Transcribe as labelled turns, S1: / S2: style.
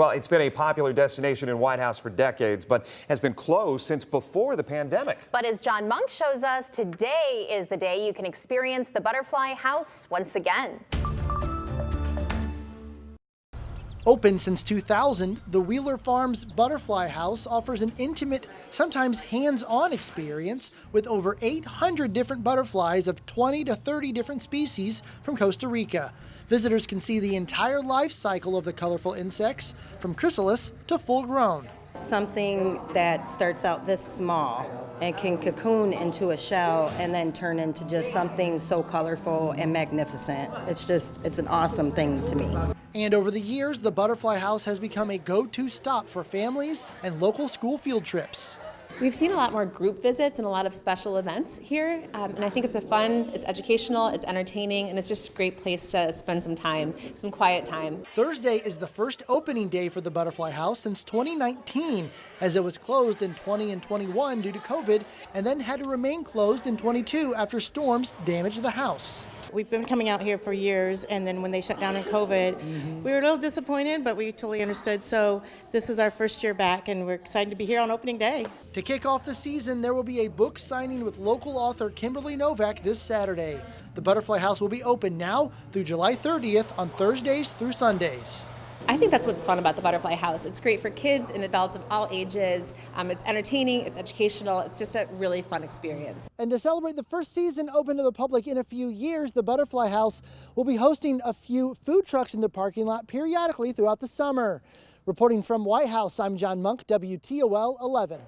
S1: Well, it's been a popular destination in Whitehouse for decades, but has been closed since before the pandemic.
S2: But as John Monk shows us, today is the day you can experience the Butterfly House once again.
S3: Open since 2000, the Wheeler Farms Butterfly House offers an intimate, sometimes hands on experience with over 800 different butterflies of 20 to 30 different species from Costa Rica. Visitors can see the entire life cycle of the colorful insects, from chrysalis to full grown.
S4: Something that starts out this small and can cocoon into a shell and then turn into just something so colorful and magnificent. It's just, it's an awesome thing to me.
S3: And over the years, the Butterfly House has become a go to stop for families and local school field trips.
S5: We've seen a lot more group visits and a lot of special events here, um, and I think it's a fun, it's educational, it's entertaining, and it's just a great place to spend some time, some quiet time.
S3: Thursday is the first opening day for the Butterfly House since 2019, as it was closed in 20 and 21 due to COVID, and then had to remain closed in 22 after storms damaged the house.
S6: We've been coming out here for years, and then when they shut down in COVID, mm-hmm. we were a little disappointed, but we totally understood. So this is our first year back, and we're excited to be here on opening day.
S3: To kick off the season, there will be a book signing with local author Kimberly Novak this Saturday. The Butterfly House will be open now through July 30th on Thursdays through Sundays.
S5: I think that's what's fun about the Butterfly House. It's great for kids and adults of all ages. Um, it's entertaining, it's educational, it's just a really fun experience.
S3: And to celebrate the first season open to the public in a few years, the Butterfly House will be hosting a few food trucks in the parking lot periodically throughout the summer. Reporting from Whitehouse, I'm John Monk, WTOL 11.